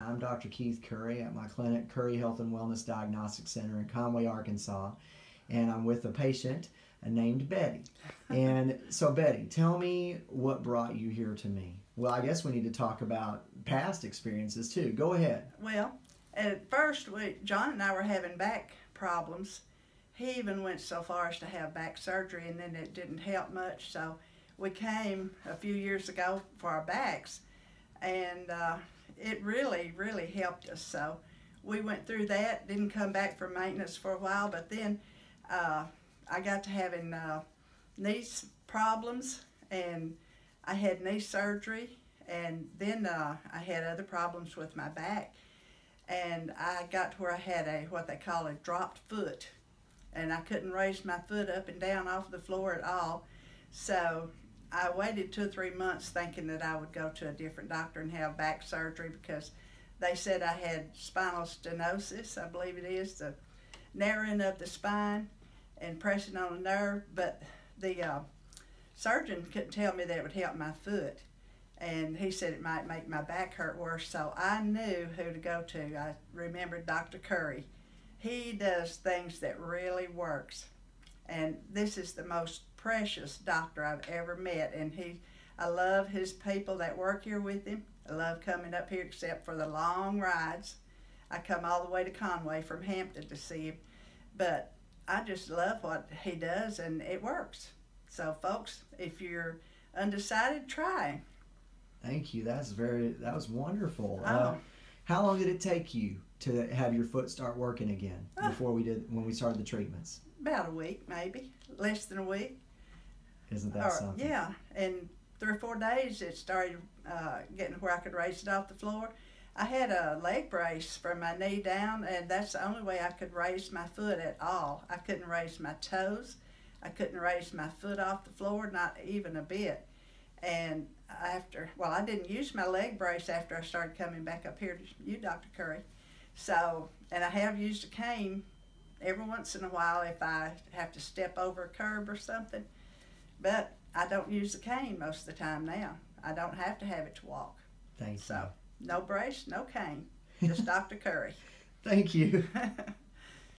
I'm Dr. Keith Curry at my clinic, Curry Health and Wellness Diagnostic Center in Conway, Arkansas. And I'm with a patient named Betty. And so, Betty, tell me what brought you here to me. Well, I guess we need to talk about past experiences too. Go ahead. Well, at first, we, John and I were having back problems. He even went so far as to have back surgery, and then it didn't help much. So we came a few years ago for our backs, and uh, it really, really helped us. So we went through that, didn't come back for maintenance for a while, but then uh, I got to having uh, knee problems, and I had knee surgery, and then uh, I had other problems with my back, and I got to where I had a what they call a dropped foot, and I couldn't raise my foot up and down off the floor at all. So I waited two or three months thinking that I would go to a different doctor and have back surgery because they said I had spinal stenosis, I believe it is, the narrowing of the spine and pressing on a nerve, but the uh, surgeon couldn't tell me that would help my foot. And he said it might make my back hurt worse, so I knew who to go to. I remembered Dr. Curry. He does things that really works. And this is the most precious doctor I've ever met. And he, I love his people that work here with him. I love coming up here except for the long rides. I come all the way to Conway from Hampton to see him. But I just love what he does and it works. So folks, if you're undecided, try. Thank you. That's very that was wonderful. Oh. Uh, how long did it take you to have your foot start working again Ah. before we did when we started the treatments? About a week, maybe. Less than a week. Isn't that Or- something? Yeah, in three or four days it started uh, getting where I could raise it off the floor. I had a leg brace from my knee down, and that's the only way I could raise my foot at all. I couldn't raise my toes. I couldn't raise my foot off the floor, not even a bit. And after, well, I didn't use my leg brace after I started coming back up here to you, Dr. Curry. So, and I have used a cane every once in a while if I have to step over a curb or something. But I don't use the cane most of the time now. I don't have to have it to walk. Thank So, no brace, no cane, just Dr. Curry. Thank you.